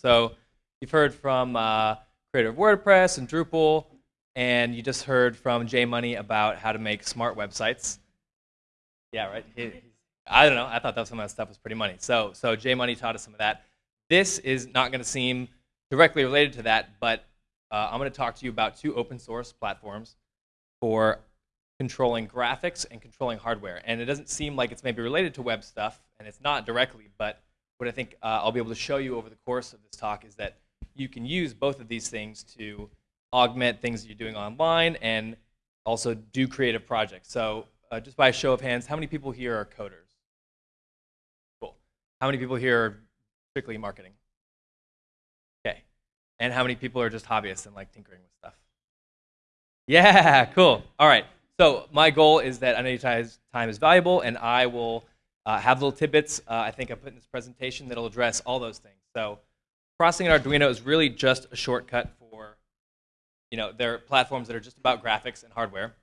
So you've heard from uh, Creator of WordPress and Drupal, and you just heard from Jay Money about how to make smart websites. Yeah, right. I don't know. I thought that some of that stuff was pretty money. So, so Jay Money taught us some of that. This is not going to seem directly related to that, but uh, I'm going to talk to you about two open source platforms for controlling graphics and controlling hardware. And it doesn't seem like it's maybe related to web stuff, and it's not directly, but what I think uh, I'll be able to show you over the course of this talk is that you can use both of these things to augment things that you're doing online and also do creative projects. So uh, just by a show of hands, how many people here are coders? Cool. How many people here are strictly marketing? Okay. And how many people are just hobbyists and like tinkering with stuff? Yeah, cool. All right. So my goal is that I know your time is valuable, and I will uh, have little tidbits uh, I think I put in this presentation that'll address all those things. So processing an Arduino is really just a shortcut for, you know, there are platforms that are just about graphics and hardware.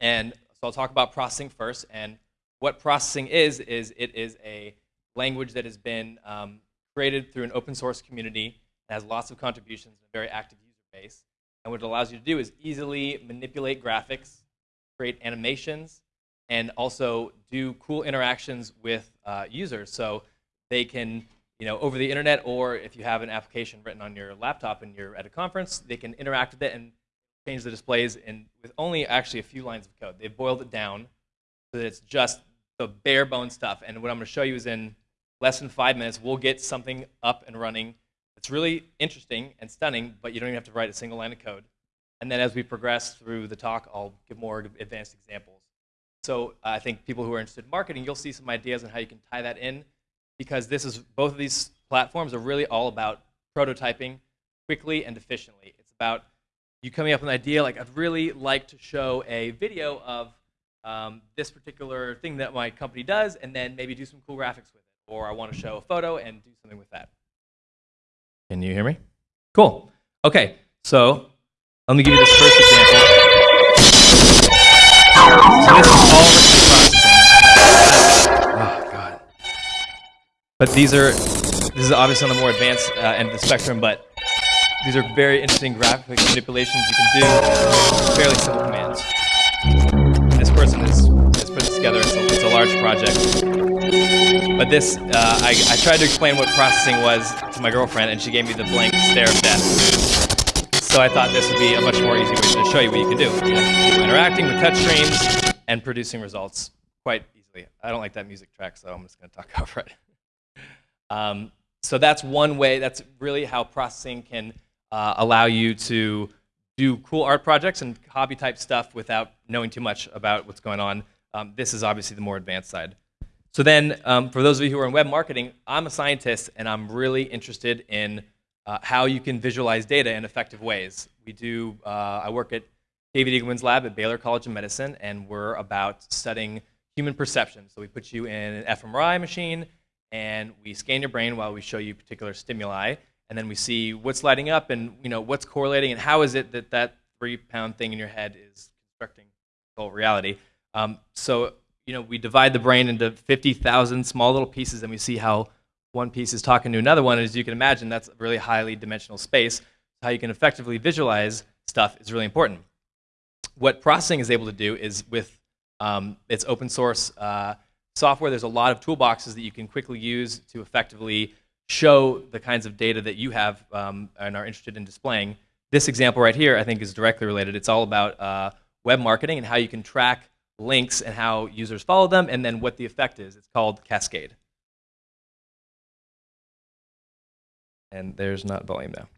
And so I'll talk about processing first. And what processing is, is it is a language that has been um, created through an open source community that has lots of contributions and a very active user base. And what it allows you to do is easily manipulate graphics, create animations, and also do cool interactions with uh, users. So they can, you know, over the internet, or if you have an application written on your laptop and you're at a conference, they can interact with it and change the displays and with only actually a few lines of code. They've boiled it down so that it's just the bare bone stuff. And what I'm going to show you is in less than five minutes, we'll get something up and running. It's really interesting and stunning, but you don't even have to write a single line of code. And then as we progress through the talk, I'll give more advanced examples. So I think people who are interested in marketing, you'll see some ideas on how you can tie that in because this is both of these platforms are really all about prototyping quickly and efficiently. It's about you coming up with an idea like I'd really like to show a video of um, this particular thing that my company does and then maybe do some cool graphics with it. Or I want to show a photo and do something with that. Can you hear me? Cool. Okay, so let me give you this first example. But these are this is obviously on the more advanced uh, end of the spectrum, but these are very interesting graphic manipulations you can do fairly simple commands. This person has, has put this together. It's a, it's a large project. But this, uh, I, I tried to explain what processing was to my girlfriend, and she gave me the blank stare of death. So I thought this would be a much more easy way to show you what you can do. You know, interacting with touch touchscreens and producing results quite easily. I don't like that music track, so I'm just going to talk over it. Um, so that's one way. That's really how processing can uh, allow you to do cool art projects and hobby type stuff without knowing too much about what's going on. Um, this is obviously the more advanced side. So then, um, for those of you who are in web marketing, I'm a scientist and I'm really interested in uh, how you can visualize data in effective ways. We do, uh, I work at David Eagleman's lab at Baylor College of Medicine, and we're about studying human perception. So we put you in an fMRI machine, and we scan your brain while we show you particular stimuli, and then we see what's lighting up and you know what's correlating, and how is it that that three-pound thing in your head is constructing whole reality. Um, so you know we divide the brain into 50,000 small little pieces, and we see how one piece is talking to another one, And as you can imagine, that's a really highly dimensional space. How you can effectively visualize stuff is really important. What processing is able to do is with um, its open source uh, software, there's a lot of toolboxes that you can quickly use to effectively show the kinds of data that you have um, and are interested in displaying. This example right here, I think, is directly related. It's all about uh, web marketing and how you can track links and how users follow them, and then what the effect is. It's called Cascade. and there's not volume now.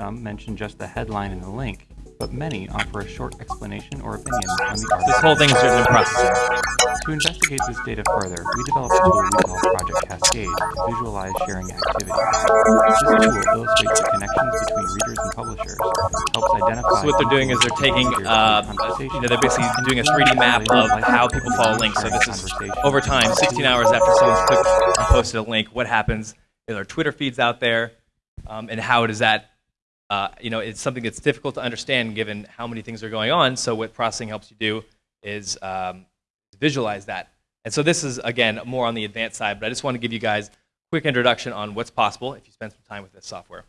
Some mention just the headline and the link, but many offer a short explanation or opinion on the article. This whole thing is written in processing. To investigate this data further, we developed a tool we call Project Cascade to visualize sharing activity. This tool illustrates the connections between readers and publishers, helps identify... So what they're doing is they're taking, uh, you know, they're basically doing a 3D map of how people follow links. So this is, over time, 16 hours after someone's clicked and posted a link, what happens? Are there Twitter feeds out there? Um, and how does that uh, you know, it's something that's difficult to understand given how many things are going on. So what processing helps you do is um, visualize that. And so this is, again, more on the advanced side, but I just want to give you guys a quick introduction on what's possible if you spend some time with this software.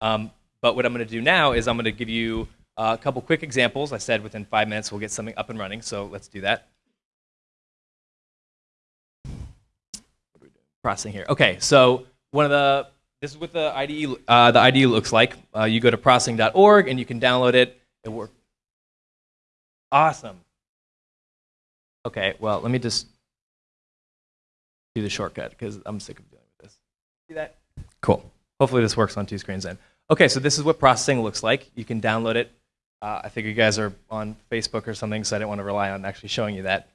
Um, but what I'm going to do now is I'm going to give you a couple quick examples. I said within five minutes we'll get something up and running, so let's do that. Processing here. Okay, so one of the this is what the IDE uh, the IDE looks like. Uh, you go to processing.org and you can download it. It works. Awesome. Okay, well let me just do the shortcut because I'm sick of dealing with this. See that? Cool. Hopefully this works on two screens then. Okay, so this is what processing looks like. You can download it. Uh, I think you guys are on Facebook or something, so I didn't want to rely on actually showing you that.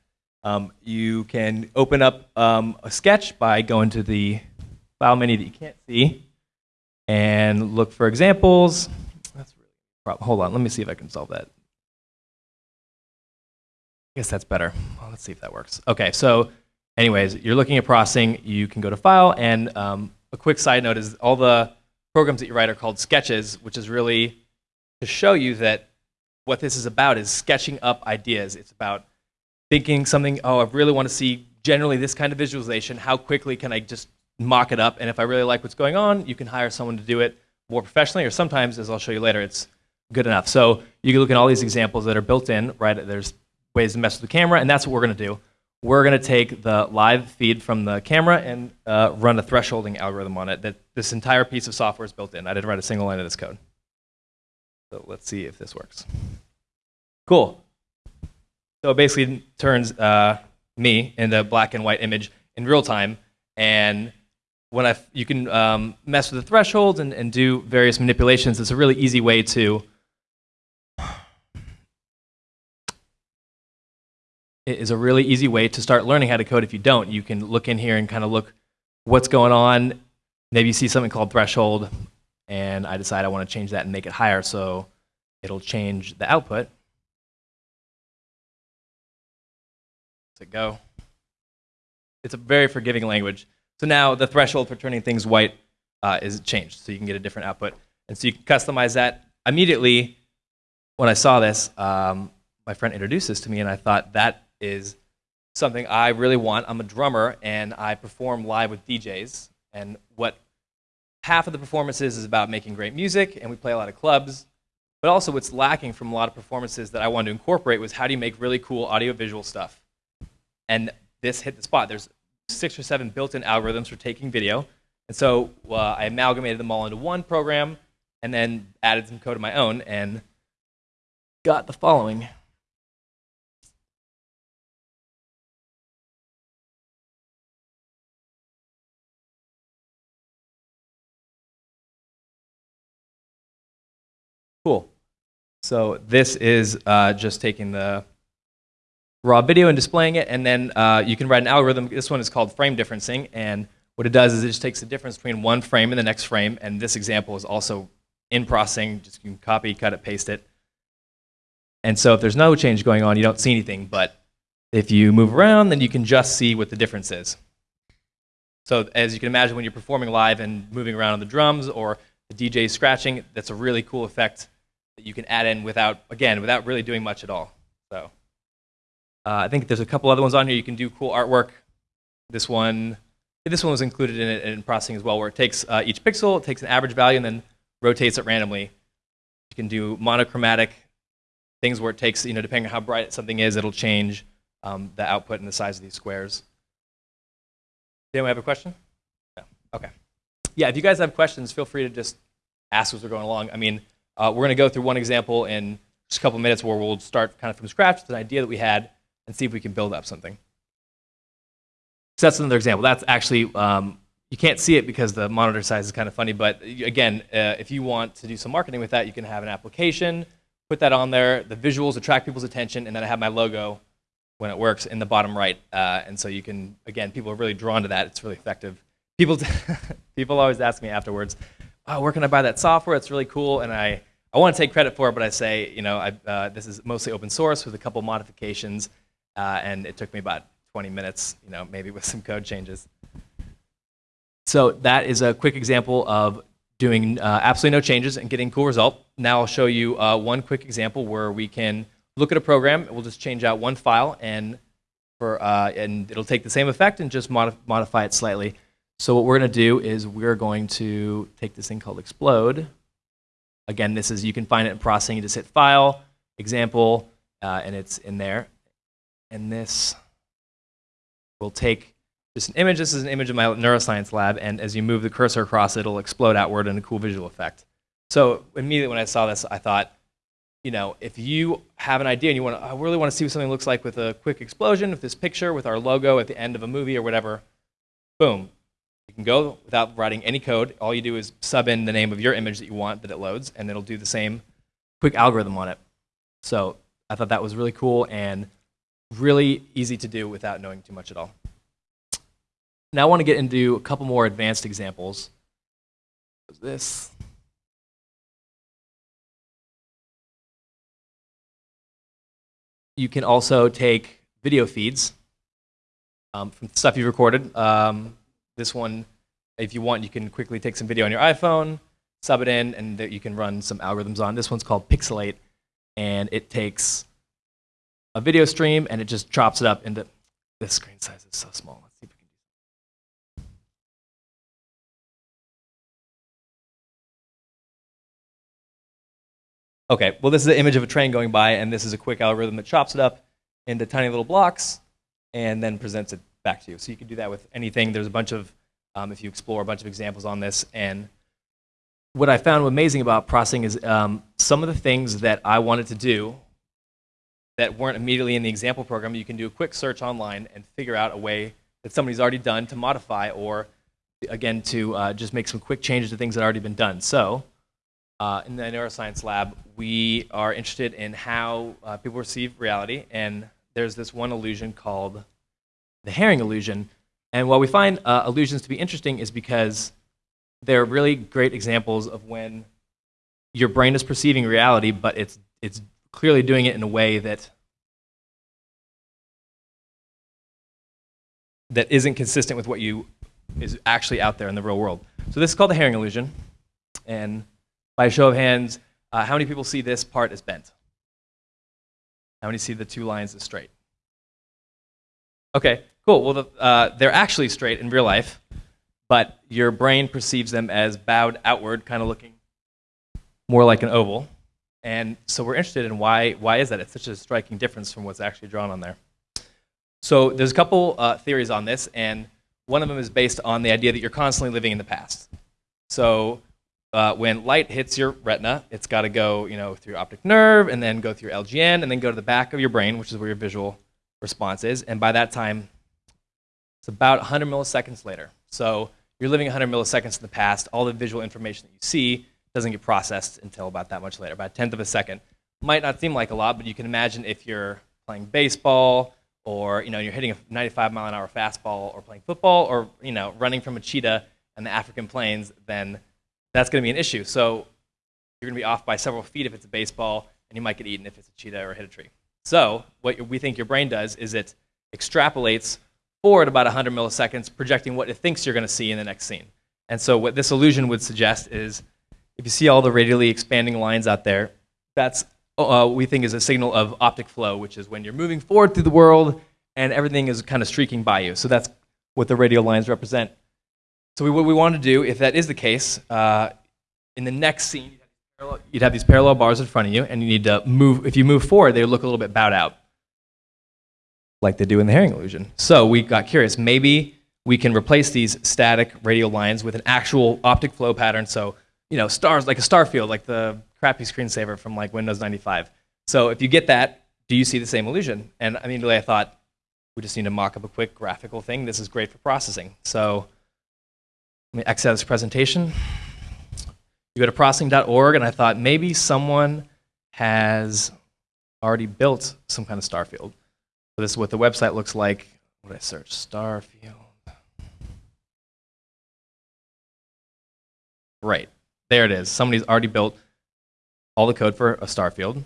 Um, you can open up um, a sketch by going to the file menu that you can't see and look for examples. That's really problem. Hold on, let me see if I can solve that. I guess that's better. Well, let's see if that works. Okay, so anyways, you're looking at processing. You can go to File, and um, a quick side note is all the programs that you write are called sketches, which is really to show you that what this is about is sketching up ideas. It's about thinking something, oh, I really want to see generally this kind of visualization. How quickly can I just mock it up? And if I really like what's going on, you can hire someone to do it more professionally, or sometimes, as I'll show you later, it's good enough. So you can look at all these examples that are built in, right? There's ways to mess with the camera, and that's what we're going to do. We're going to take the live feed from the camera and uh, run a thresholding algorithm on it. That this entire piece of software is built in. I didn't write a single line of this code. So let's see if this works. Cool. So it basically turns uh, me into a black and white image in real time. And when I, you can um, mess with the thresholds and, and do various manipulations. It's a really easy way to it is a really easy way to start learning how to code if you don't. You can look in here and kind of look what's going on. Maybe you see something called threshold and I decide I want to change that and make it higher so it'll change the output. It go. It's a very forgiving language. So now the threshold for turning things white uh, is changed, so you can get a different output. And so you can customize that. Immediately, when I saw this, um, my friend introduced this to me, and I thought that is something I really want. I'm a drummer, and I perform live with DJs. And what half of the performances is about making great music, and we play a lot of clubs. But also, what's lacking from a lot of performances that I wanted to incorporate was how do you make really cool audio-visual stuff? And this hit the spot. There's six or seven built-in algorithms for taking video. And so uh, I amalgamated them all into one program and then added some code of my own and got the following. Cool. So this is uh, just taking the raw video and displaying it, and then uh, you can write an algorithm. This one is called frame differencing, and what it does is it just takes the difference between one frame and the next frame, and this example is also in processing. Just you can copy, cut it, paste it. And so if there's no change going on, you don't see anything, but if you move around, then you can just see what the difference is. So as you can imagine, when you're performing live and moving around on the drums or the DJ scratching, that's a really cool effect that you can add in without, again, without really doing much at all. So uh, I think there's a couple other ones on here. You can do cool artwork. This one, this one was included in it in processing as well, where it takes uh, each pixel, it takes an average value, and then rotates it randomly. You can do monochromatic things where it takes, you know, depending on how bright something is, it'll change um, the output and the size of these squares. Anyone have a question? No. Okay. Yeah, if you guys have questions, feel free to just ask as we're going along. I mean, uh, we're going to go through one example in just a couple minutes where we'll start kind of from scratch with an idea that we had and see if we can build up something. So that's another example. That's actually, um, you can't see it because the monitor size is kind of funny, but again, uh, if you want to do some marketing with that, you can have an application, put that on there, the visuals attract people's attention, and then I have my logo when it works in the bottom right. Uh, and so you can, again, people are really drawn to that. It's really effective. People, people always ask me afterwards, oh, where can I buy that software? It's really cool. And I, I want to take credit for it, but I say, you know, I, uh, this is mostly open source with a couple modifications, uh, and it took me about 20 minutes, you know, maybe with some code changes. So that is a quick example of doing uh, absolutely no changes and getting cool result. Now I'll show you uh, one quick example where we can look at a program. We'll just change out one file and for, uh, and it'll take the same effect and just modif- modify it slightly. So what we're going to do is we're going to take this thing called explode. Again, this is, you can find it in processing. You just hit file, example, uh, and it's in there. And this will take just an image. This is an image of my neuroscience lab, and as you move the cursor across, it'll explode outward in a cool visual effect. So immediately when I saw this, I thought, you know, if you have an idea and you want to, I really want to see what something looks like with a quick explosion, with this picture, with our logo at the end of a movie or whatever, boom. You can go without writing any code. All you do is sub in the name of your image that you want that it loads, and it'll do the same quick algorithm on it. So I thought that was really cool and really easy to do without knowing too much at all. Now I want to get into a couple more advanced examples. This. You can also take video feeds um, from stuff you've recorded. Um, this one, if you want, you can quickly take some video on your iPhone, sub it in, and you can run some algorithms on. This one's called Pixelate, and it takes a video stream and it just chops it up into. This screen size is so small. Let's see if we can do. Okay, well, this is an image of a train going by, and this is a quick algorithm that chops it up into tiny little blocks and then presents it back to you. So you can do that with anything. There's a bunch of, um, if you explore a bunch of examples on this. And what I found amazing about processing is um, some of the things that I wanted to do that weren't immediately in the example program, you can do a quick search online and figure out a way that somebody's already done to modify or, again, to uh, just make some quick changes to things that have already been done. So uh, in the neuroscience lab, we are interested in how uh, people receive reality, and there's this one illusion called the Hering illusion. And what we find uh, illusions to be interesting is because they're really great examples of when your brain is perceiving reality, but it's, it's clearly doing it in a way that that isn't consistent with what you is actually out there in the real world. So this is called the Hering illusion. And by a show of hands, uh, how many people see this part as bent? How many see the two lines as straight? Okay, cool. Well, the, uh, they're actually straight in real life, but your brain perceives them as bowed outward, kind of looking more like an oval. And so we're interested in why, why is that? It's such a striking difference from what's actually drawn on there. So there's a couple uh, theories on this, and one of them is based on the idea that you're constantly living in the past. So uh, when light hits your retina, it's got to go, you know, through optic nerve, and then go through LGN, and then go to the back of your brain, which is where your visual response is. And by that time, it's about 100 milliseconds later. So you're living 100 milliseconds in the past. All the visual information that you see doesn't get processed until about that much later, about a tenth of a second. Might not seem like a lot, but you can imagine if you're playing baseball or you know you're hitting a 95 mile an hour fastball or playing football or you know running from a cheetah in the African plains, then that's going to be an issue. So you're going to be off by several feet if it's a baseball, and you might get eaten if it's a cheetah or hit a tree. So what we think your brain does is it extrapolates forward about 100 milliseconds, projecting what it thinks you're going to see in the next scene. And so what this illusion would suggest is if you see all the radially expanding lines out there, that's uh, we think is a signal of optic flow, which is when you're moving forward through the world and everything is kind of streaking by you. So that's what the radial lines represent. So we, what we want to do, if that is the case, uh, in the next scene, you'd have these parallel bars in front of you, and you need to move. If you move forward, they look a little bit bowed out, like they do in the Hering illusion. So we got curious. Maybe we can replace these static radial lines with an actual optic flow pattern. So you know, stars like a star field, like the crappy screensaver from like Windows 95. So if you get that, do you see the same illusion? And immediately I thought, we just need to mock up a quick graphical thing. This is great for processing. So let me exit this presentation. You go to processing.org, and I thought maybe someone has already built some kind of star field. So this is what the website looks like. What did I search? Star field. Right. There it is. Somebody's already built all the code for a star field.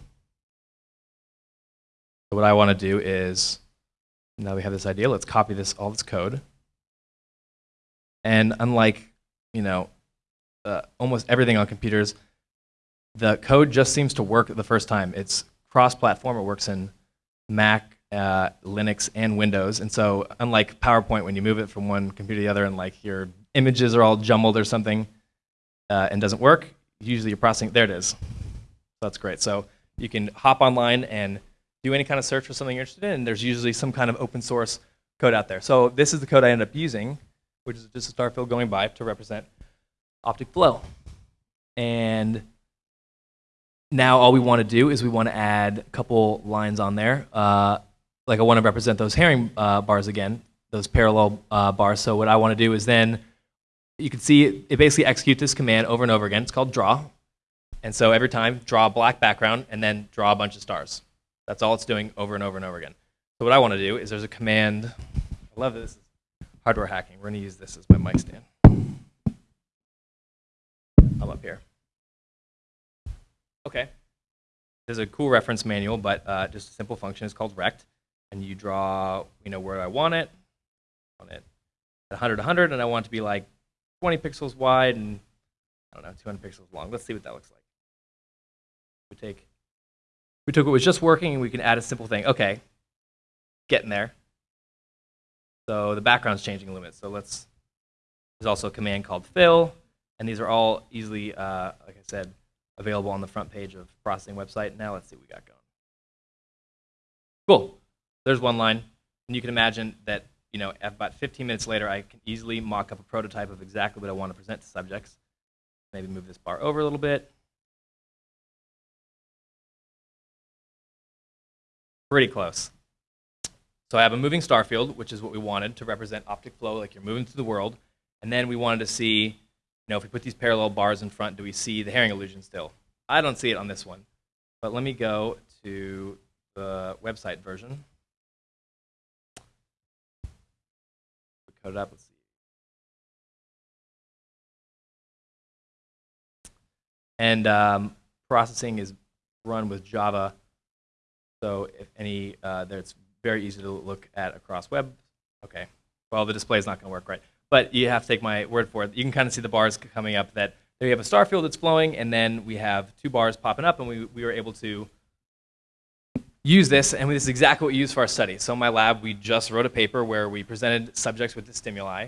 So what I want to do is, now we have this idea, let's copy this all this code. And unlike, you know, uh, almost everything on computers, the code just seems to work the first time. It's cross-platform. It works in Mac, uh, Linux, and Windows. And so, unlike PowerPoint, when you move it from one computer to the other and like your images are all jumbled or something uh, and doesn't work, usually you're processing. There it is. That's great. So you can hop online and do any kind of search for something you're interested in. And there's usually some kind of open source code out there. So this is the code I ended up using, which is just a star field going by to represent optic flow. And now all we want to do is we want to add a couple lines on there. Uh, like I want to represent those Hering uh, bars again, those parallel uh, bars. So what I want to do is then, you can see it, basically executes this command over and over again. It's called draw. And so every time, draw a black background and then draw a bunch of stars. That's all it's doing over and over and over again. So what I want to do is there's a command. I love this. Hardware hacking. We're going to use this as my mic stand. I'm up here. Okay. There's a cool reference manual, but uh, just a simple function is called rect, and you draw, you know, where I want it. Want it at 100, 100, and I want it to be like 20 pixels wide and I don't know, 200 pixels long. Let's see what that looks like. We take, we took what was just working, and we can add a simple thing. Okay, getting there. So the background's changing a little bit. So let's. There's also a command called fill, and these are all easily, uh, like I said, available on the front page of processing website. Now let's see what we got going. Cool. There's one line, and you can imagine that you know about 15 minutes later, I can easily mock up a prototype of exactly what I want to present to subjects. Maybe move this bar over a little bit. Pretty close. So I have a moving star field, which is what we wanted to represent optic flow, like you're moving through the world. And then we wanted to see, you know, if we put these parallel bars in front, do we see the Hering illusion still? I don't see it on this one. But let me go to the website version. See. And um, processing is run with Java. So if any, uh, it's very easy to look at across web. Okay, well, the display is not going to work right. But you have to take my word for it. You can kind of see the bars coming up that there you have a star field that's flowing, and then we have two bars popping up, and we, we were able to use this, and this is exactly what we use for our study. So in my lab, we just wrote a paper where we presented subjects with the stimuli,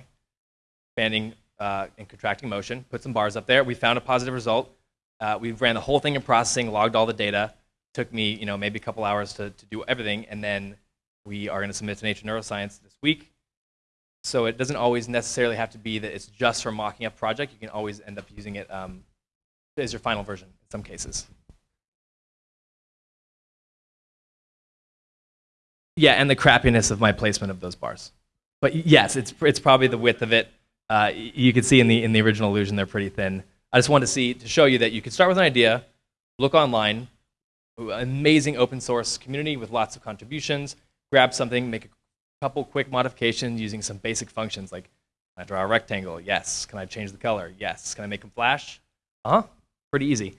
expanding uh, and contracting motion, put some bars up there. We found a positive result. Uh, we ran the whole thing in processing, logged all the data. Took me, you know, maybe a couple hours to, to do everything, and then we are going to submit to Nature Neuroscience this week. So it doesn't always necessarily have to be that it's just for mocking up project. You can always end up using it um, as your final version in some cases. Yeah, and the crappiness of my placement of those bars. But yes, it's, it's probably the width of it. Uh, you can see in the, in the original illusion they're pretty thin. I just wanted to see to show you that you can start with an idea, look online, amazing open source community with lots of contributions, grab something, make a couple quick modifications using some basic functions like can I draw a rectangle? Yes. Can I change the color? Yes. Can I make them flash? Uh huh. Pretty easy.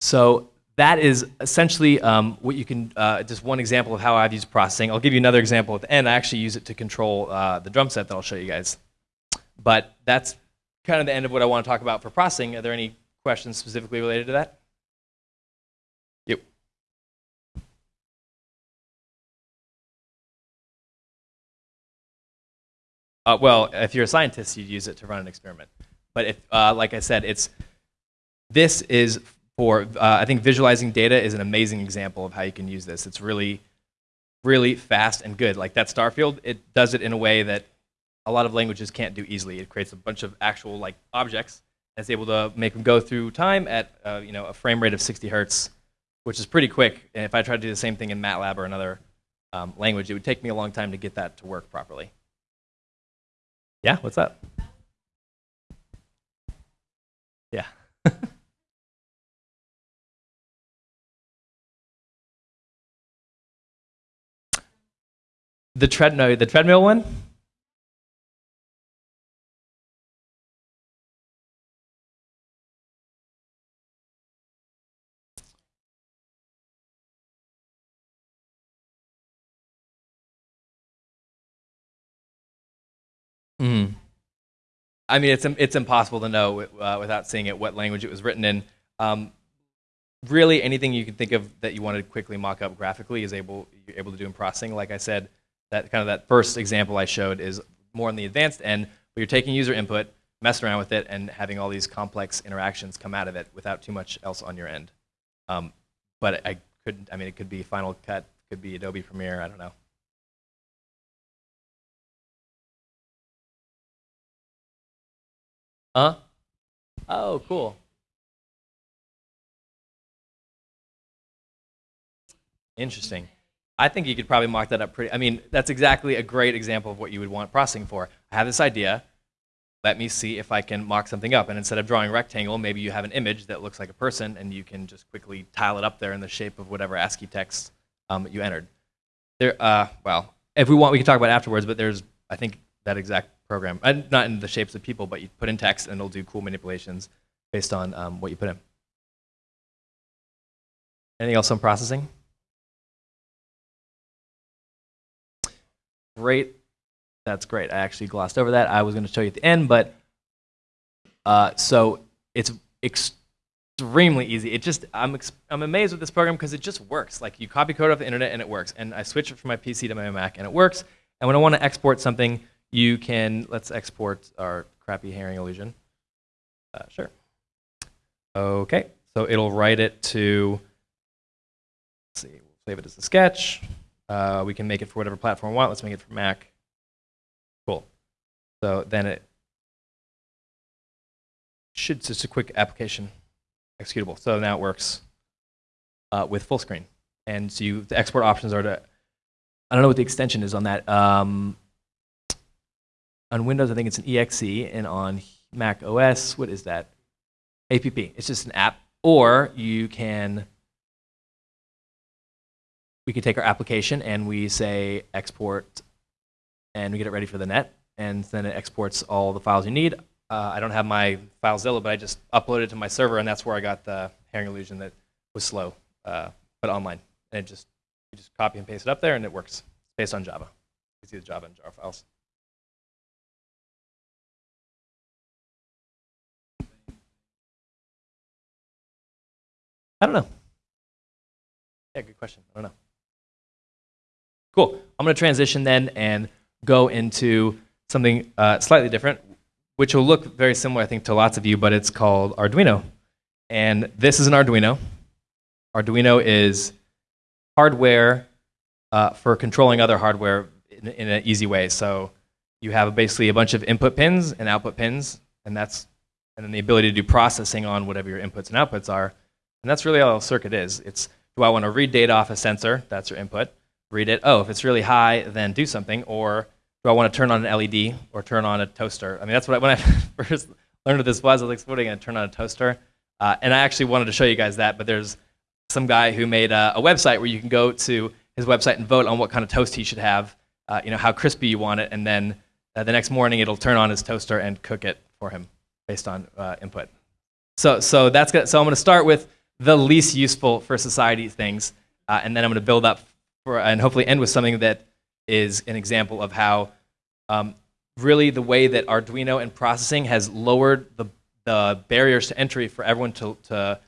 So that is essentially um, what you can, uh, just one example of how I've used processing. I'll give you another example at the end. I actually use it to control uh, the drum set that I'll show you guys. But that's kind of the end of what I want to talk about for processing. Are there any questions specifically related to that? Yep. Uh, well, if you're a scientist, you'd use it to run an experiment. But if, uh, like I said, it's this is for uh, I think visualizing data is an amazing example of how you can use this. It's really, really fast and good. Like that star field, it does it in a way that a lot of languages can't do easily. It creates a bunch of actual like objects and it's able to make them go through time at uh, you know a frame rate of 60 hertz, which is pretty quick. And if I tried to do the same thing in MATLAB or another um, language, it would take me a long time to get that to work properly. Yeah, what's up? Yeah. the tread no, the treadmill one? Mm. I mean, it's it's impossible to know uh, without seeing it what language it was written in. Um, really anything you can think of that you want to quickly mock up graphically is able you're able to do in processing. Like I said, that kind of that first example I showed is more on the advanced end, where you're taking user input, messing around with it, and having all these complex interactions come out of it without too much else on your end. Um, but I couldn't. I mean, it could be Final Cut, could be Adobe Premiere, I don't know. Huh? Oh, cool. Interesting. I think you could probably mock that up pretty. I mean, that's exactly a great example of what you would want processing for. I have this idea. Let me see if I can mock something up. And instead of drawing a rectangle, maybe you have an image that looks like a person, and you can just quickly tile it up there in the shape of whatever ASCII text um, you entered. There, uh, well, if we want, we can talk about afterwards. But there's, I think, that exact program, uh, not in the shapes of people, but you put in text, and it'll do cool manipulations based on um, what you put in. Anything else on processing? Great. That's great. I actually glossed over that. I was going to show you at the end, but uh, so it's extremely easy. It just I'm I'm amazed with this program because it just works. Like you copy code off the internet and it works. And I switch it from my PC to my Mac and it works. And when I want to export something, you can let's export our crappy Hering illusion. Uh, sure. Okay. So it'll write it to. Let's see. We'll save it as a sketch. Uh, we can make it for whatever platform we want. Let's make it for Mac. Cool. So then it should just a quick application executable. So now it works uh, with full screen. And so you, the export options are to, I don't know what the extension is on that. Um, on Windows, I think it's an exe, and on Mac OS, what is that? APP. It's just an app. Or you can we can take our application and we say export and we get it ready for the net and then it exports all the files you need. Uh, I don't have my FileZilla, but I just uploaded it to my server and that's where I got the Hering illusion that was slow, uh, but online. And it just, you just copy and paste it up there and it works based on Java. You see the Java and jar files. I don't know. Yeah, good question. I don't know. Cool. I'm going to transition then and go into something uh, slightly different, which will look very similar, I think, to lots of you, but it's called Arduino. And this is an Arduino. Arduino is hardware uh, for controlling other hardware in, in an easy way. So you have basically a bunch of input pins and output pins, and that's and then the ability to do processing on whatever your inputs and outputs are. And that's really all a circuit is. It's do I want to read data off a sensor? That's your input read it. Oh, if it's really high, then do something. Or do I want to turn on an LED or turn on a toaster? I mean, that's what I, when I first learned what this was. I was like, what are you going to turn on a toaster? Uh, and I actually wanted to show you guys that, but there's some guy who made a, a, website where you can go to his website and vote on what kind of toast he should have, uh, you know, how crispy you want it, and then uh, the next morning it'll turn on his toaster and cook it for him based on uh, input. So, so that's. So I'm going to start with the least useful for society things, uh, and then I'm going to build up for, and hopefully end with something that is an example of how um, really the way that Arduino and processing has lowered the, the barriers to entry for everyone to, to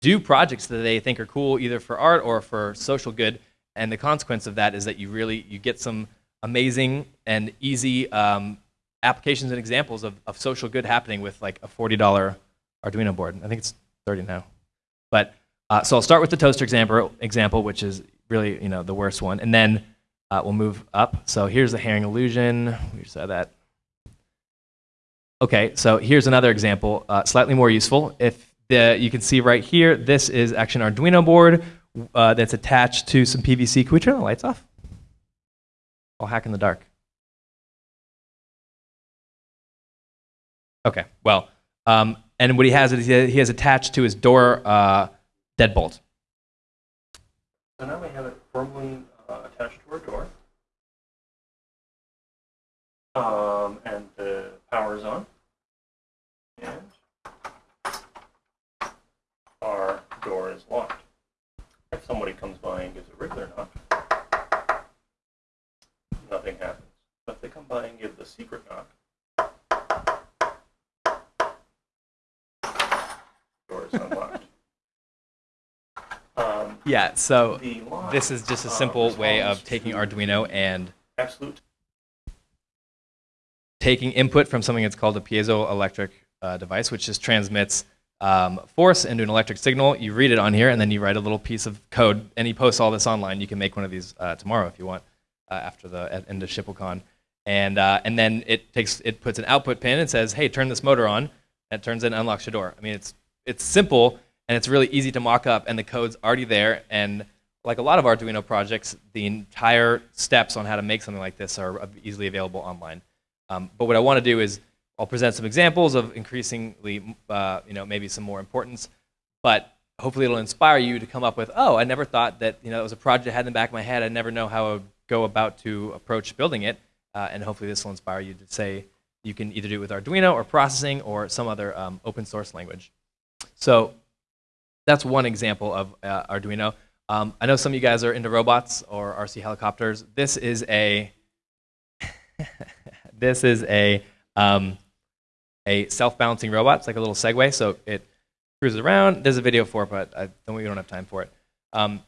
do projects that they think are cool either for art or for social good. And the consequence of that is that you really you get some amazing and easy um, applications and examples of, of social good happening with like a $40 Arduino board. I think it's 30 now. But uh, so I'll start with the toaster example, example, which is really you know the worst one. And then uh, we'll move up. So here's the Hering illusion. We saw that. Okay, so here's another example, uh, slightly more useful. If the, you can see right here, this is actually an Arduino board uh, that's attached to some PVC. Can we turn the lights off? I'll hack in the dark. Okay, well, um, and what he has is he has attached to his door uh, deadbolt. So now we have it firmly uh, attached to our door. Um, and the power is on. And our door is locked. If somebody comes by and gives a regular knock, nothing happens. But if they come by and give the secret knock, door is unlocked. Yeah, so this is just a simple way of taking Arduino and Absolute. taking input from something that's called a piezoelectric uh, device, which just transmits um, force into an electric signal. You read it on here, and then you write a little piece of code, and he posts all this online. You can make one of these uh, tomorrow if you want, uh, after the at end of ShippleCon. And, uh, and then it takes it puts an output pin and says, hey, turn this motor on. And it turns it and unlocks your door. I mean, it's, it's simple, and it's really easy to mock up, and the code's already there. And like a lot of Arduino projects, the entire steps on how to make something like this are easily available online. Um, but what I want to do is I'll present some examples of increasingly, uh, you know, maybe some more importance, but hopefully it'll inspire you to come up with, oh, I never thought that, you know, it was a project I had in the back of my head. I never know how I would go about to approach building it. Uh, and hopefully this will inspire you to say you can either do it with Arduino or processing or some other um, open source language. So that's one example of uh, Arduino. Um, I know some of you guys are into robots or RC helicopters. This is a this is a um, a self-balancing robot. It's like a little Segway, so it cruises around. There's a video for it, but I don't, we don't have time for it. Um,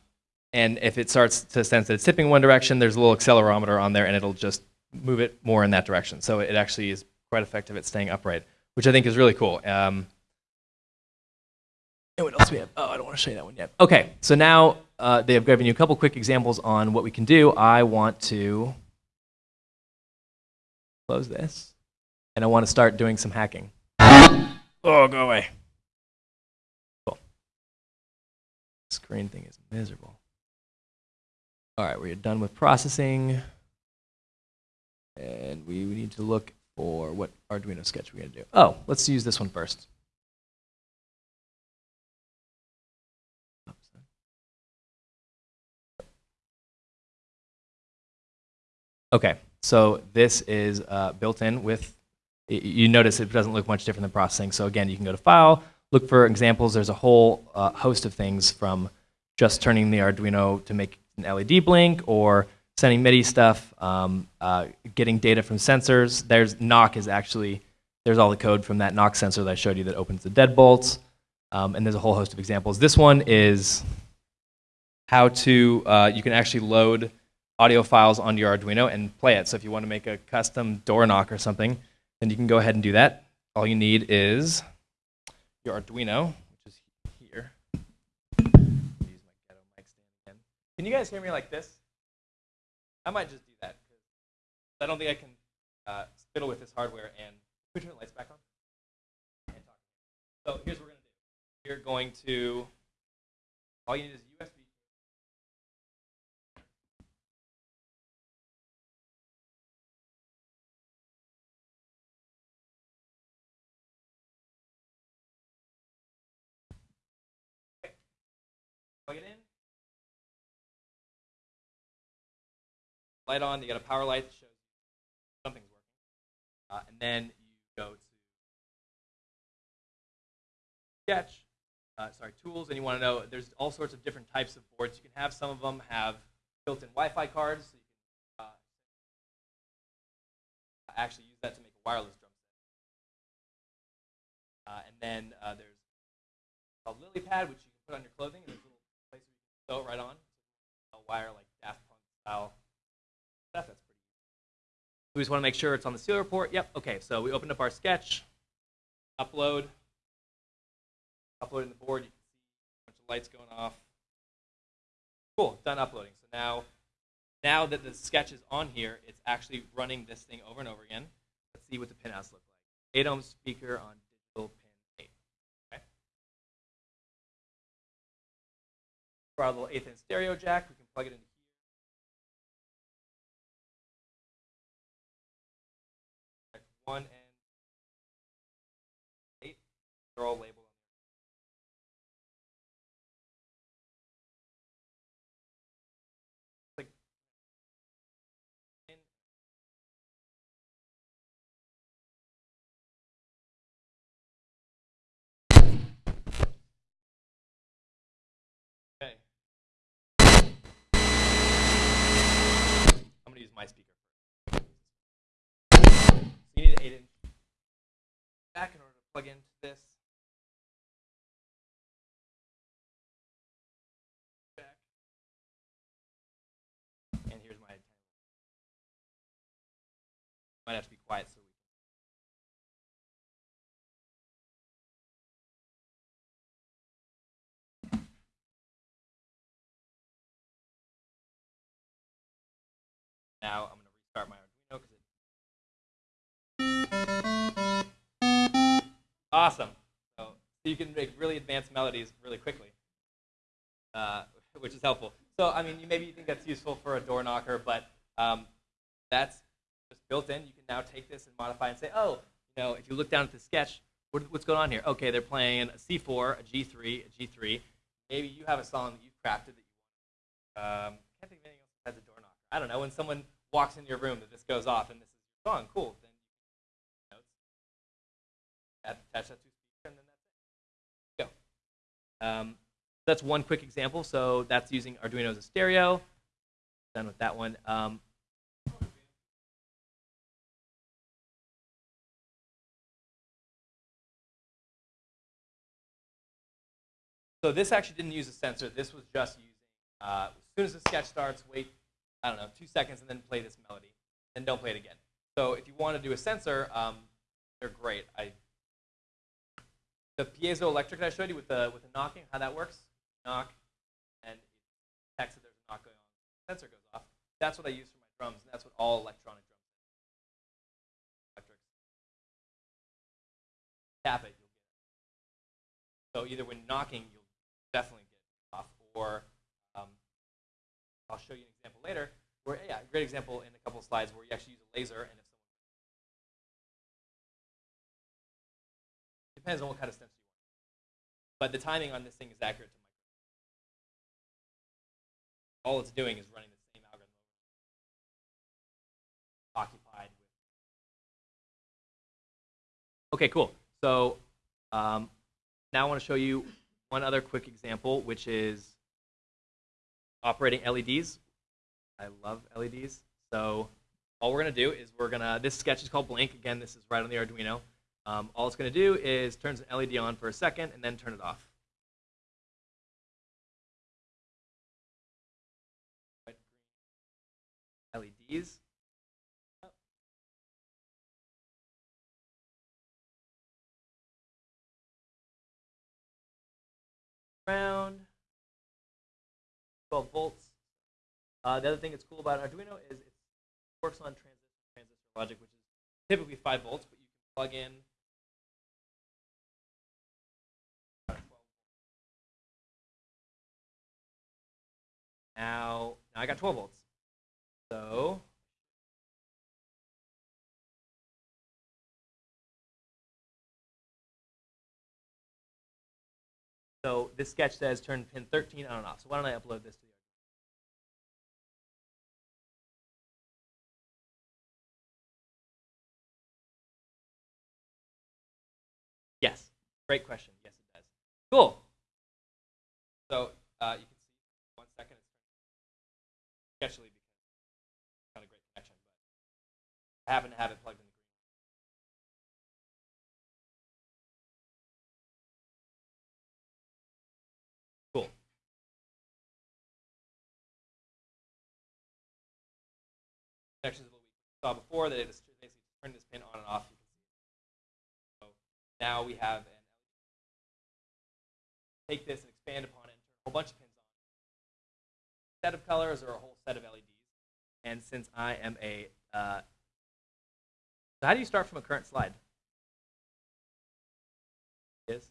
and if it starts to sense that it's tipping one direction, there's a little accelerometer on there, and it'll just move it more in that direction. So it actually is quite effective at staying upright, which I think is really cool. Um, and what else we have? Oh, I don't want to show you that one yet. Okay, so now uh, they have given you a couple quick examples on what we can do. I want to close this, and I want to start doing some hacking. Oh, go away. Cool. Screen thing is miserable. All right, we're done with processing. And we need to look for what Arduino sketch we're going to do. Oh, let's use this one first. Okay, so this is uh, built in with, you notice it doesn't look much different than processing. So again, you can go to File, look for examples. There's a whole uh, host of things from just turning the Arduino to make an LED blink or sending MIDI stuff, um, uh, getting data from sensors. There's knock is actually, there's all the code from that knock sensor that I showed you that opens the deadbolts. Um, and there's a whole host of examples. This one is how to, uh, you can actually load audio files onto your Arduino and play it. So if you want to make a custom door knock or something, then you can go ahead and do that. All you need is your Arduino, which is here. Can you guys hear me like this? I might just do that. I don't think I can uh, fiddle with this hardware and put your lights back on. So here's what we're going to do. We're going to, all you need is USB. Light on. You got a power light that shows something's working. Uh, and then you go to Sketch. Uh, sorry, tools, and you want to know there's all sorts of different types of boards. You can have some of them have built-in Wi-Fi cards. So you can uh, actually use that to make a wireless drum set. Uh, and then uh, there's called LilyPad, which you can put on your clothing, and there's a little place where you can sew it right on. A wire like Daft Punk style. That's pretty. We just want to make sure it's on the serial port. Yep. Okay. So we opened up our sketch. Upload. Uploading the board. You can see a bunch of lights going off. Cool. Done uploading. So now, now that the sketch is on here, it's actually running this thing over and over again. Let's see what the pinouts look like. 8 ohm speaker on digital pin 8. Okay. For our little eighth inch stereo jack, we can plug it into One and eight. They're all labeled. My speaker back in order to plug into this. And here's my Might have to be quiet so we can. Now I'm going to restart my Awesome. So, you can make really advanced melodies really quickly, uh, which is helpful. So I mean, you maybe you think that's useful for a door knocker, but um, that's just built in. You can now take this and modify and say, oh, you know, if you look down at the sketch, what, what's going on here? Okay, they're playing a C4, a G3, a G3. Maybe you have a song that you've crafted that you want. Um, I can't think of anything else besides a door knocker. I don't know. When someone walks into your room that this goes off and this is your song, cool. Attach that to speaker, and then that's it. Go. Um, that's one quick example. So that's using Arduino as a stereo. Done with that one. Um, so this actually didn't use a sensor. This was just using, uh, as soon as the sketch starts, wait, I don't know, two seconds and then play this melody. Then don't play it again. So if you want to do a sensor, um, they're great. I, the piezoelectric that I showed you with the, with the knocking, how that works, knock, and it detects that there's a knock going on. The sensor goes off. That's what I use for my drums, and that's what all electronic drums electrics. Tap it, you'll get it. So either when knocking, you'll definitely get it off, or um, I'll show you an example later. Where yeah, a great example in a couple of slides where you actually use a laser, and depends on what kind of sensor you want. But the timing on this thing is accurate to micro. All it's doing is running the same algorithm. Occupied with. Okay, cool. So um, now I want to show you one other quick example, which is operating LEDs. I love LEDs. So all we're going to do is we're going to, this sketch is called Blink. Again, this is right on the Arduino. Um, all it's going to do is turns an LED on for a second and then turn it off. LEDs. Around 12 volts. Uh, the other thing that's cool about Arduino is it works on transistor transistor logic, which is typically 5 volts, but you can plug in Now, now I got 12 volts. So So this sketch says turn pin 13 on and off. So why don't I upload this to the Yes, great question. Yes, it does. Cool. So uh, you can sketchily because it's not a great connection, but I happen to have it plugged in the green. Cool. Connections what we saw before that it is basically turn this pin on and off. You can see. So now we have an take this and expand upon it and turn a whole bunch of pins on. Set of colors or a whole set of LEDs. And since I am a, uh, so how do you start from a current slide? Is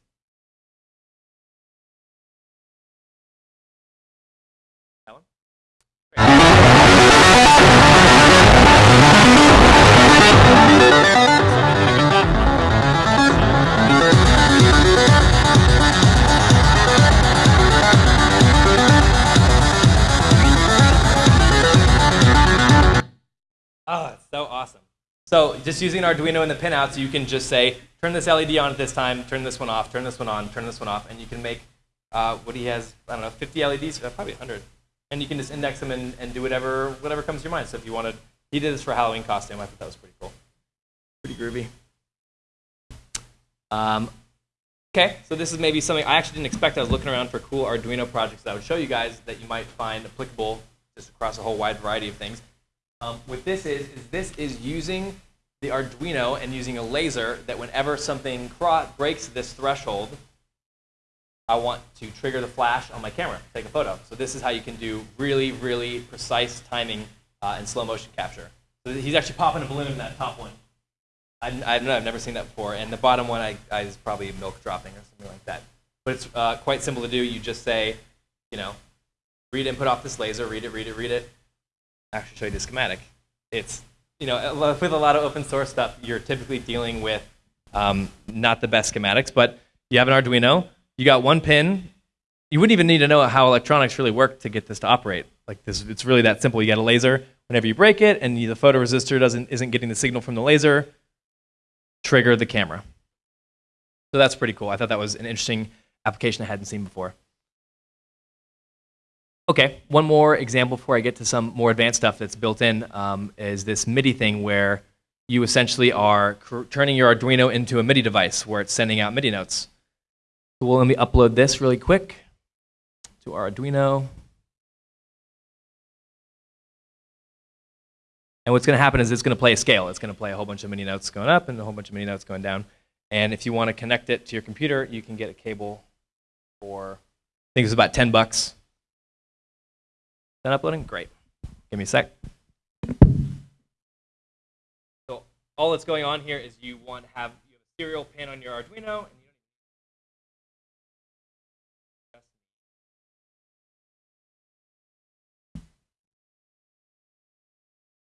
Oh, it's so awesome. So just using Arduino and the pinouts, you can just say, turn this LED on at this time, turn this one off, turn this one on, turn this one off, and you can make uh, what he has, I don't know, 50 LEDs, uh, probably 100. And you can just index them and, and do whatever whatever comes to your mind. So if you wanted, he did this for Halloween costume. I thought that was pretty cool. Pretty groovy. Um, okay, so this is maybe something I actually didn't expect. I was looking around for cool Arduino projects that I would show you guys that you might find applicable just across a whole wide variety of things. Um, what this is, is this is using the Arduino and using a laser that whenever something breaks this threshold, I want to trigger the flash on my camera, take a photo. So this is how you can do really, really precise timing uh, and slow motion capture. So he's actually popping a balloon in that top one. I, I don't know, I've never seen that before. And the bottom one I, I is probably milk dropping or something like that. But it's uh, quite simple to do. You just say, you know, read input off this laser, read it, read it, read it. Actually, show you the schematic. It's, you know, with a lot of open source stuff, you're typically dealing with um, not the best schematics, but you have an Arduino, you got one pin. You wouldn't even need to know how electronics really work to get this to operate. Like this, it's really that simple. You got a laser. Whenever you break it, and the photoresistor doesn't isn't getting the signal from the laser, trigger the camera. So that's pretty cool. I thought that was an interesting application I hadn't seen before. Okay, one more example before I get to some more advanced stuff that's built in um, is this MIDI thing where you essentially are turning your Arduino into a MIDI device where it's sending out MIDI notes. So well, let me upload this really quick to our Arduino. And what's going to happen is it's going to play a scale. It's going to play a whole bunch of MIDI notes going up and a whole bunch of MIDI notes going down. And if you want to connect it to your computer, you can get a cable for, I think it's about 10 bucks. Done uploading? Great. Give me a sec. So all that's going on here is you want to have, you have a serial pin on your Arduino, and you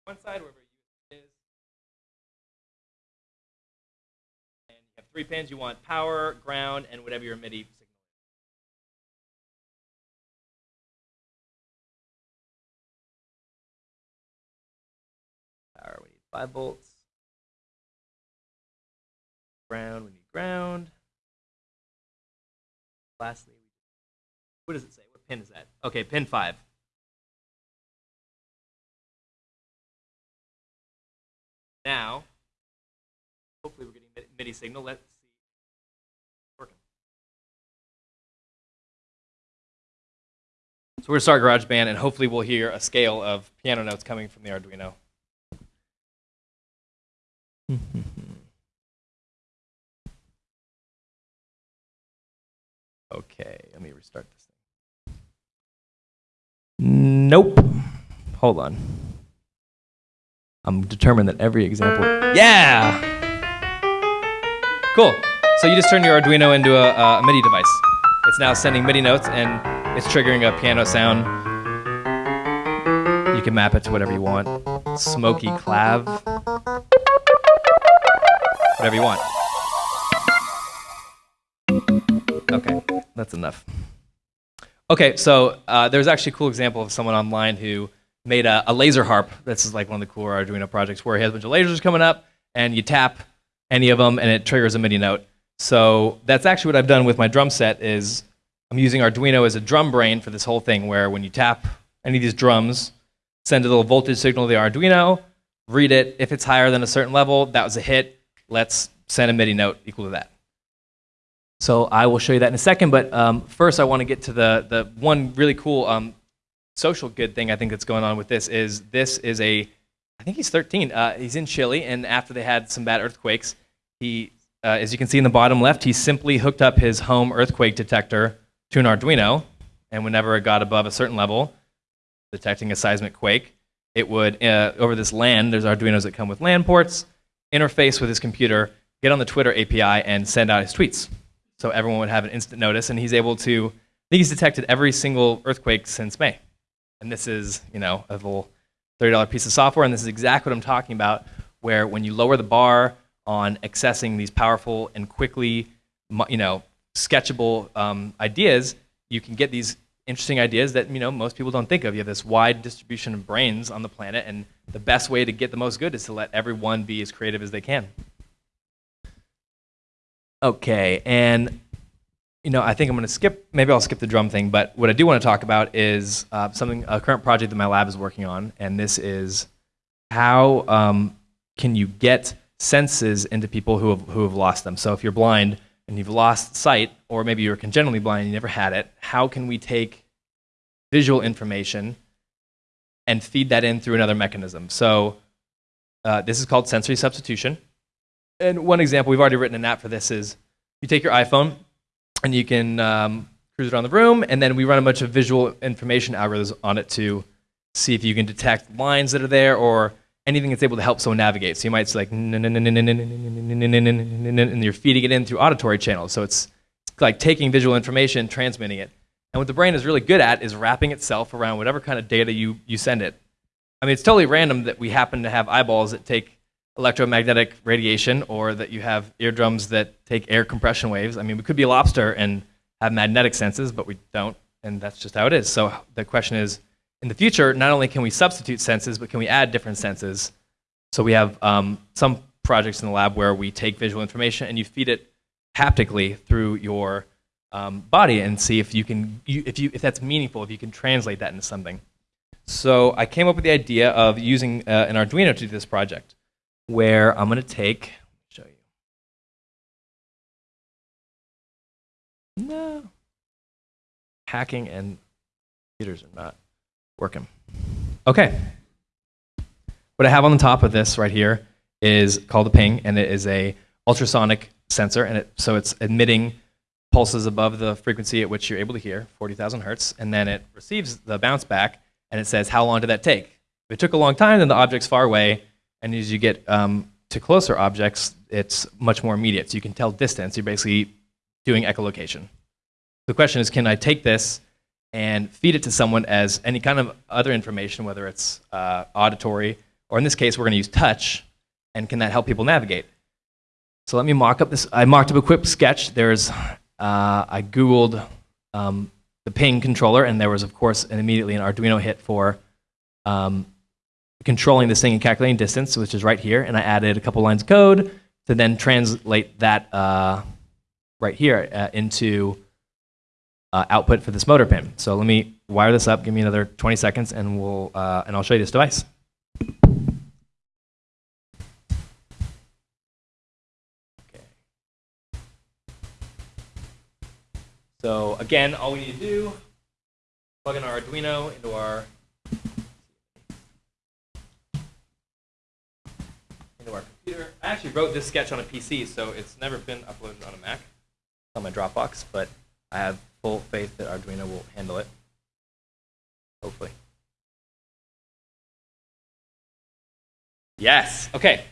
one side, wherever you is. And you have three pins. You want power, ground, and whatever your MIDI five volts. Ground, we need ground. Lastly, what does it say? What pin is that? Okay, pin five. Now, hopefully we're getting mi- MIDI signal. Let's see. Working. So we're going to start GarageBand, and hopefully we'll hear a scale of piano notes coming from the Arduino. okay, let me restart this thing. Nope. Hold on. I'm determined that every example. Yeah! Cool. So you just turn your Arduino into a, a MIDI device. It's now sending MIDI notes and it's triggering a piano sound. You can map it to whatever you want. Smoky clav. Whatever you want. Okay, that's enough. Okay, so uh, there's actually a cool example of someone online who made a, a laser harp. This is like one of the cooler Arduino projects where he has a bunch of lasers coming up, and you tap any of them, and it triggers a MIDI note. So that's actually what I've done with my drum set. Is I'm using Arduino as a drum brain for this whole thing, where when you tap any of these drums, send a little voltage signal to the Arduino, read it. If it's higher than a certain level, that was a hit. Let's send a MIDI note equal to that. So I will show you that in a second, but um, first I want to get to the, the one really cool um, social good thing I think that's going on with this is this is a, I think he's 13. Uh, he's in Chile, and after they had some bad earthquakes, he, uh, as you can see in the bottom left, he simply hooked up his home earthquake detector to an Arduino, and whenever it got above a certain level, detecting a seismic quake, it would, uh, over this LAN, there's Arduinos that come with LAN ports, interface with his computer, get on the Twitter API, and send out his tweets. So everyone would have an instant notice, and he's able to, I think he's detected every single earthquake since May. And this is, you know, a little $30 piece of software, and this is exactly what I'm talking about, where when you lower the bar on accessing these powerful and quickly, you know, sketchable um, ideas, you can get these interesting ideas that, you know, most people don't think of. You have this wide distribution of brains on the planet, and the best way to get the most good is to let everyone be as creative as they can. Okay, and you know, I think I'm going to skip. Maybe I'll skip the drum thing. But what I do want to talk about is uh, something a current project that my lab is working on, and this is how um, can you get senses into people who have who have lost them. So if you're blind and you've lost sight, or maybe you're congenitally blind and you never had it, how can we take visual information and feed that in through another mechanism? So uh, this is called sensory substitution. And one example, we've already written an app for this, is you take your iPhone and you can um, cruise around the room, and then we run a bunch of visual information algorithms on it to see if you can detect lines that are there or anything that's able to help someone navigate. So you might say like, and you're feeding it in through auditory channels. So it's like taking visual information, transmitting it. And what the brain is really good at is wrapping itself around whatever kind of data you, you send it. I mean, it's totally random that we happen to have eyeballs that take electromagnetic radiation or that you have eardrums that take air compression waves. I mean, we could be a lobster and have magnetic senses, but we don't, and that's just how it is. So the question is, in the future, not only can we substitute senses, but can we add different senses? So we have um, some projects in the lab where we take visual information and you feed it haptically through your um, body and see if you can, you, if you, if that's meaningful, if you can translate that into something. So I came up with the idea of using uh, an Arduino to do this project where I'm going to take, show you. No. Hacking and computers are not working. Okay. What I have on the top of this right here is called a ping, and it is a ultrasonic sensor, and it, so it's emitting pulses above the frequency at which you're able to hear, 40,000 hertz, and then it receives the bounce back, and it says how long did that take. If it took a long time, then the object's far away, and as you get um, to closer objects, it's much more immediate. So you can tell distance. You're basically doing echolocation. The question is, can I take this and feed it to someone as any kind of other information, whether it's uh, auditory, or in this case, we're going to use touch, and can that help people navigate? So let me mock up this. I mocked up a quick sketch. There's, uh, I Googled um, the ping controller, and there was, of course, an immediately an Arduino hit for um, controlling this thing and calculating distance, which is right here, and I added a couple lines of code to then translate that uh, right here uh, into uh, output for this motor pin. So let me wire this up. Give me another 20 seconds, and we'll uh, and I'll show you this device. So again, all we need to do plug in our Arduino into our into our computer. I actually wrote this sketch on a PC, so it's never been uploaded on a Mac. It's on my Dropbox, but I have full faith that Arduino will handle it. Hopefully. Yes. Okay.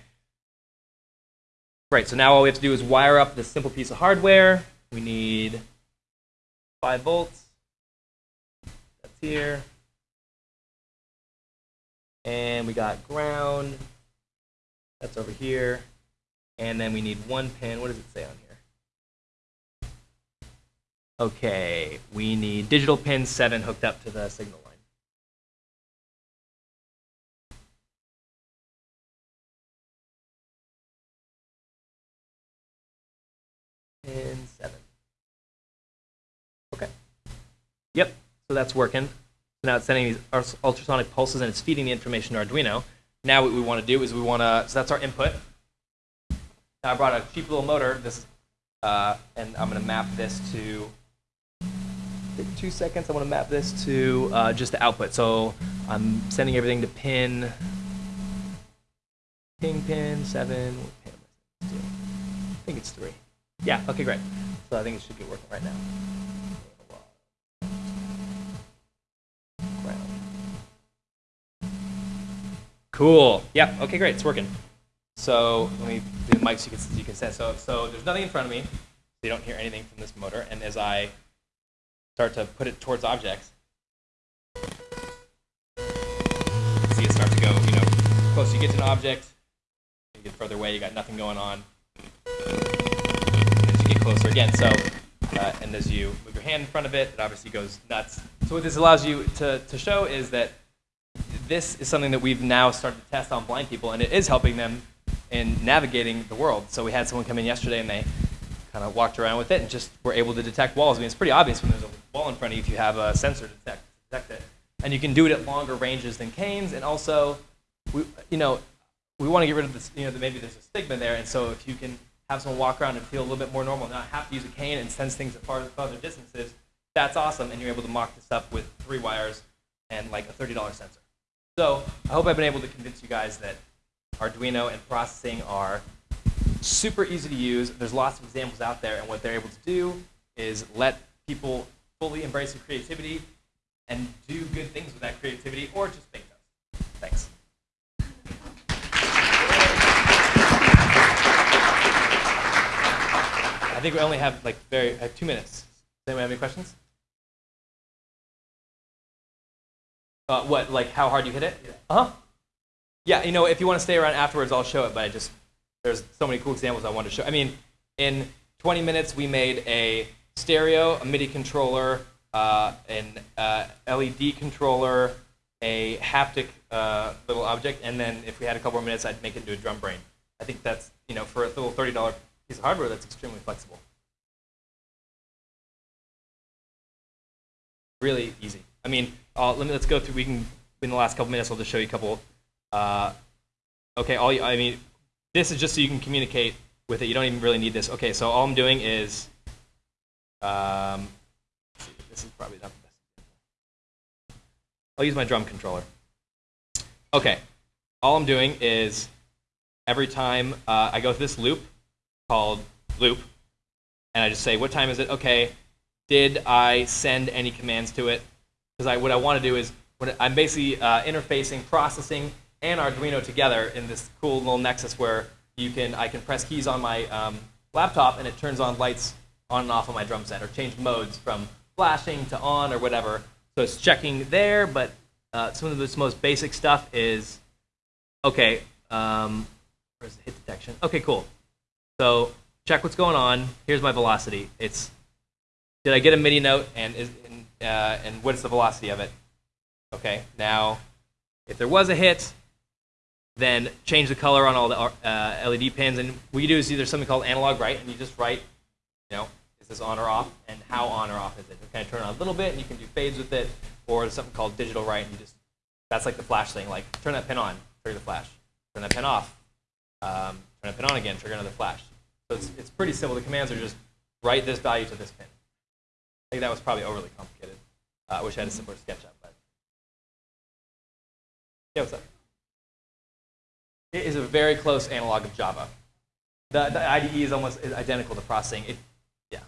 Right, so now all we have to do is wire up this simple piece of hardware. We need 5 volts. That's here. And we got ground. That's over here. And then we need one pin. What does it say on here? Okay, we need digital pin 7 hooked up to the signal line. So that's working. So now it's sending these ultrasonic pulses and it's feeding the information to Arduino. Now what we want to do is we want to, so that's our input. Now I brought a cheap little motor, this, uh, and I'm going to map this to, take two seconds, I want to map this to uh, just the output. So I'm sending everything to pin, ping pin 7, what pin I I think it's 3. Yeah, okay, great. So I think it should be working right now. Cool. Yeah. Okay. Great. It's working. So let me do the mic so you can, you can sense. So, so there's nothing in front of me. So you don't hear anything from this motor. And as I start to put it towards objects, see it start to go. You know, closer you get to an object, you get further away. You got nothing going on. As you get closer again, so uh, and as you move your hand in front of it, it obviously goes nuts. So what this allows you to, to show is that this is something that we've now started to test on blind people, and it is helping them in navigating the world. So we had someone come in yesterday, and they kind of walked around with it and just were able to detect walls. I mean, it's pretty obvious when there's a wall in front of you if you have a sensor to detect, detect it. And you can do it at longer ranges than canes, and also, we, you know, we want to get rid of this, you know, maybe there's a stigma there, and so if you can have someone walk around and feel a little bit more normal, not have to use a cane and sense things at far, farther distances, that's awesome, and you're able to mock this up with three wires and like a $30 sensor. So I hope I've been able to convince you guys that Arduino and processing are super easy to use. There's lots of examples out there, and what they're able to do is let people fully embrace their creativity and do good things with that creativity, or just make those. Thanks. I think we only have like very uh, two minutes. Does anyone have any questions? Uh, what, like how hard you hit it? Uh huh. Yeah, you know, if you want to stay around afterwards, I'll show it. But I just there's so many cool examples I wanted to show. I mean, in 20 minutes, we made a stereo, a MIDI controller, uh, an uh, LED controller, a haptic uh, little object, and then if we had a couple more minutes, I'd make it into a drum brain. I think that's you know for a little $30 piece of hardware, that's extremely flexible. Really easy. I mean, uh, let me let's go through. We can in the last couple minutes, I'll just show you a couple. Uh, okay, all you, I mean, this is just so you can communicate with it. You don't even really need this. Okay, so all I'm doing is, um, see, this is probably not the best. I'll use my drum controller. Okay, all I'm doing is every time uh, I go through this loop called loop, and I just say, what time is it? Okay, did I send any commands to it? Because I, what I want to do is, I'm basically uh, interfacing, processing, and Arduino together in this cool little nexus where you can, I can press keys on my um, laptop and it turns on lights on and off on my drum set, or change modes from flashing to on or whatever. So it's checking there, but uh, some of the most basic stuff is, okay, um, where's the hit detection? Okay, cool. So check what's going on. Here's my velocity. It's did I get a MIDI note and is uh, and what is the velocity of it? Okay, now if there was a hit, then change the color on all the uh, LED pins. And what you do is either something called analog write, and you just write, you know, is this on or off, and how on or off is it? You kind of turn on a little bit, and you can do fades with it, or there's something called digital write, and you just that's like the flash thing. Like turn that pin on, trigger the flash. Turn that pin off, um, turn that pin on again, trigger another flash. So it's it's pretty simple. The commands are just write this value to this pin. I think that was probably overly complicated. I wish I had a simpler SketchUp, but yeah, what's up? It is a very close analog of Java. The, the IDE is almost identical to processing. It, yeah.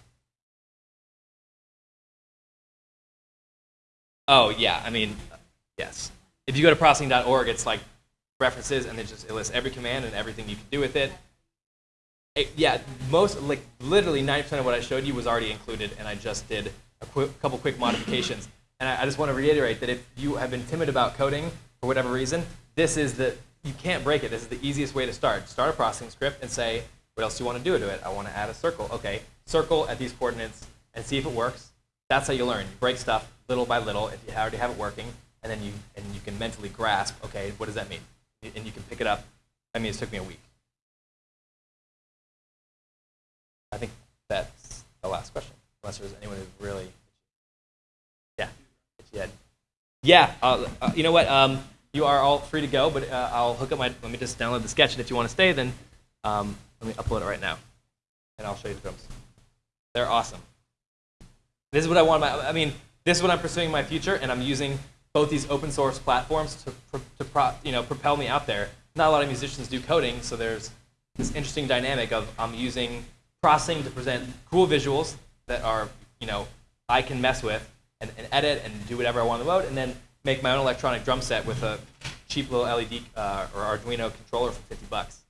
Oh yeah, I mean, yes. If you go to processing.org, it's like references, and it just it lists every command and everything you can do with it. It- yeah, most like literally 90% of what I showed you was already included, and I just did a couple quick modifications. And I, I just want to reiterate that if you have been timid about coding for whatever reason, this is the you can't break it. This is the easiest way to start. Start a processing script and say, what else do you want to do to it? I want to add a circle. Okay, circle at these coordinates and see if it works. That's how you learn. You break stuff little by little if you already have it working, and then you and you can mentally grasp. Okay, what does that mean? And you can pick it up. I mean, it took me a week. I think that's the last question, unless there's anyone who really, yeah, itchy. Yeah, uh, uh, you know what? Um, you are all free to go, but uh, I'll hook up my. Let me just download the sketch, and if you want to stay, then um, let me upload it right now, and I'll show you the drums. They're awesome. This is what I want. My, I mean, this is what I'm pursuing in my future, and I'm using both these open source platforms to, to pro, you know, propel me out there. Not a lot of musicians do coding, so there's this interesting dynamic of I'm using processing to present cool visuals that are, you know, I can mess with and, and edit and do whatever I want the mode, and then make my own electronic drum set with a cheap little LED uh, or Arduino controller for 50 bucks.